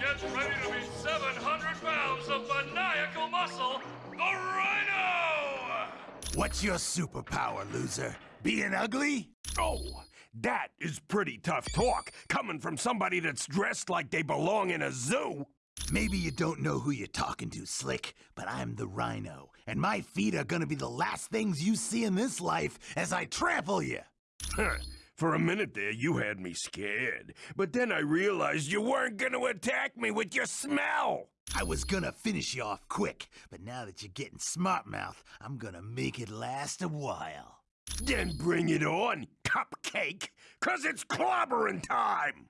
Get ready to be 700 pounds of maniacal muscle, the Rhino! What's your superpower, loser? Being ugly? Oh, that is pretty tough talk coming from somebody that's dressed like they belong in a zoo. Maybe you don't know who you're talking to, Slick, but I'm the Rhino, and my feet are gonna be the last things you see in this life as I trample you. For a minute there, you had me scared. But then I realized you weren't to attack me with your smell. I was gonna finish you off quick, but now that you're getting smart mouth, I'm gonna make it last a while. Then bring it on, cupcake, 'cause it's clobbering time.